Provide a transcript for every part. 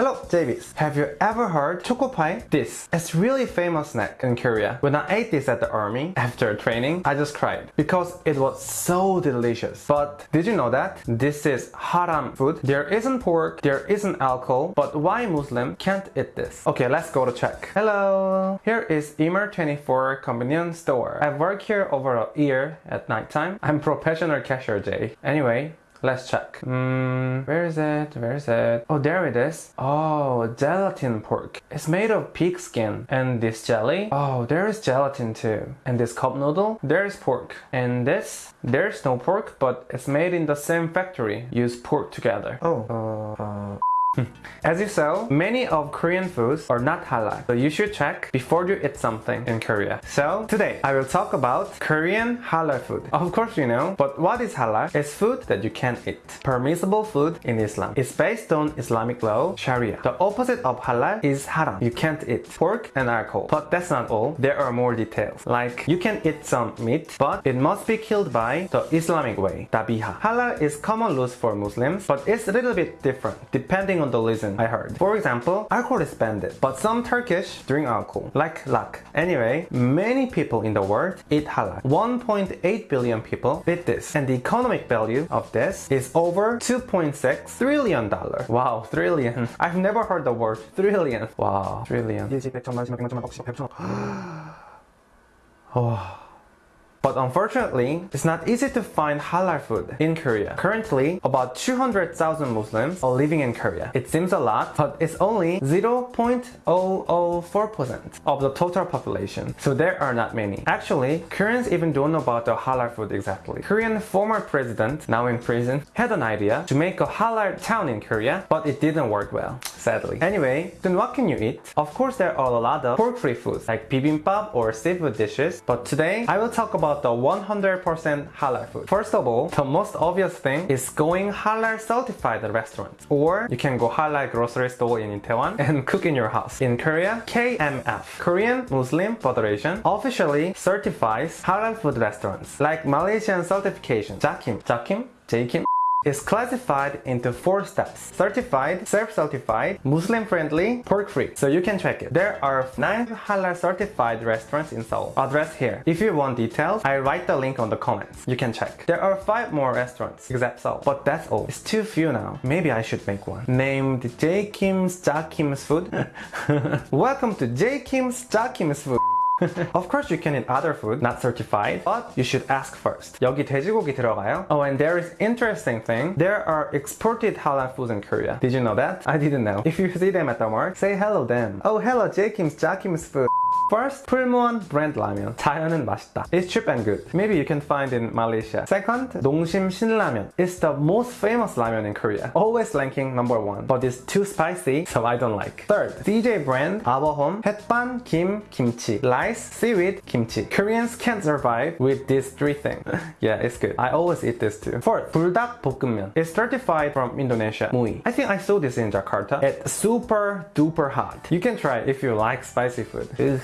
Hello, Davies. Have you ever heard choco pie? This is really famous snack in Korea. When I ate this at the army after training, I just cried because it was so delicious. But did you know that this is haram food? There isn't pork, there isn't alcohol, but why Muslim can't eat this? Okay, let's go to check. Hello. Here is Emart 24 convenience store. I work here over a year at nighttime. I'm professional cashier Jay. Anyway, Let's check. Mm, where is it? Where is it? Oh, there it is. Oh, gelatin pork. It's made of pig skin. And this jelly? Oh, there is gelatin too. And this cup noodle? There's pork. And this? There's no pork, but it's made in the same factory. Use pork together. Oh, uh, uh. Hmm. As you saw, many of Korean foods are not halal, so you should check before you eat something in Korea. So today I will talk about Korean halal food. Of course you know, but what is halal? It's food that you can eat. Permissible food in Islam. It's based on Islamic law, Sharia. The opposite of halal is haram. You can't eat pork and alcohol. But that's not all. There are more details. Like you can eat some meat, but it must be killed by the Islamic way, dabiha. Halal is common laws for Muslims, but it's a little bit different depending on the reason I heard. For example, alcohol is banned, but some Turkish drink alcohol, like lak. Anyway, many people in the world eat halal. 1.8 billion people eat this, and the economic value of this is over 2.6 trillion dollar. Wow, trillion. I've never heard the word trillion. Wow, trillion. oh. But unfortunately, it's not easy to find halal food in Korea. Currently, about 200,000 Muslims are living in Korea. It seems a lot, but it's only 0.004% of the total population. So there are not many. Actually, Koreans even don't know about the halal food exactly. Korean former president, now in prison, had an idea to make a halal town in Korea, but it didn't work well, sadly. Anyway, then what can you eat? Of course, there are a lot of pork-free foods like bibimbap or seafood dishes, but today I will talk about the 100% halal food. First of all, the most obvious thing is going halal certified restaurants. Or you can go halal grocery store in Itaewon and cook in your house. In Korea, KMF, Korean Muslim Federation, officially certifies halal food restaurants. Like Malaysian certification, JAKIM, JAKIM, JKIM, is classified into four steps. Certified, self-certified, Muslim-friendly, pork-free. So you can check it. There are 9 halal certified restaurants in Seoul. Address here. If you want details, I write the link on the comments. You can check. There are 5 more restaurants except Seoul. But that's all. It's too few now. Maybe I should make one. Named J. Kim's Ja Kim's Food. Welcome to J. Kim's Ja Kim's Food. of course you can eat other food not certified but you should ask first 여기 돼지고기 들어가요? Oh and there is interesting thing there are exported halal foods in Korea did you know that? I didn't know if you see them at the mall say hello them oh hello J Kim's Jakim's food First, 풀무원 brand Ramen. 자연은 맛있다. It's cheap and good. Maybe you can find in Malaysia. Second, 농심 신라면. It's the most famous ramen in Korea. Always ranking number one. But it's too spicy, so I don't like. Third, CJ brand, Abahom. 햇반, 김, kimchi. Rice, seaweed, kimchi. Koreans can't survive with these three things. yeah, it's good. I always eat this too. Fourth, 불닭 볶음면. It's certified from Indonesia. MUI. I think I saw this in Jakarta. It's super duper hot. You can try if you like spicy food. Ugh.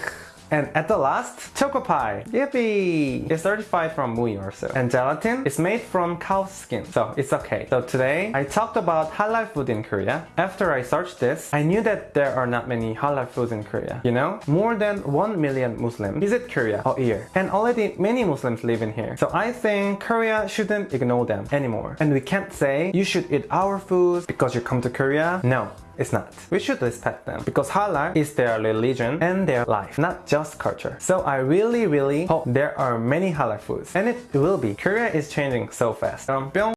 And at the last, choco pie. Yippee! It's certified from also. And gelatin is made from cow's skin, so it's okay. So today, I talked about halal food in Korea. After I searched this, I knew that there are not many halal foods in Korea. You know, more than 1 million Muslims visit Korea a year. And already many Muslims live in here. So I think Korea shouldn't ignore them anymore. And we can't say, you should eat our foods because you come to Korea. No, it's not. We should respect them because halal is their religion and their life, not just culture. So I really really hope there are many halal foods and it will be. Korea is changing so fast. Um,